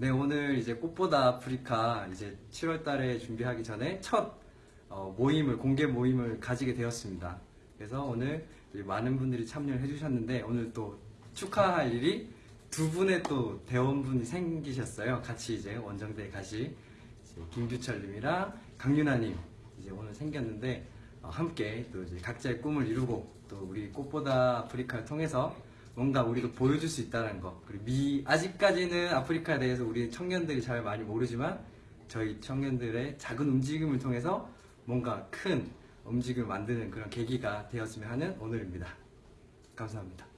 네, 오늘 이제 꽃보다 아프리카 이제 7월 달에 준비하기 전에 첫 어, 모임을, 공개 모임을 가지게 되었습니다. 그래서 오늘 많은 분들이 참여를 해주셨는데 오늘 또 축하할 일이 두 분의 또 대원분이 생기셨어요. 같이 이제 원정대에 이제 김규철님이랑 강윤아님 이제 오늘 생겼는데 어, 함께 또 이제 각자의 꿈을 이루고 또 우리 꽃보다 아프리카를 통해서 뭔가 우리도 보여줄 수 있다는 거 그리고 미 아직까지는 아프리카에 대해서 우리 청년들이 잘 많이 모르지만 저희 청년들의 작은 움직임을 통해서 뭔가 큰 움직임을 만드는 그런 계기가 되었으면 하는 오늘입니다. 감사합니다.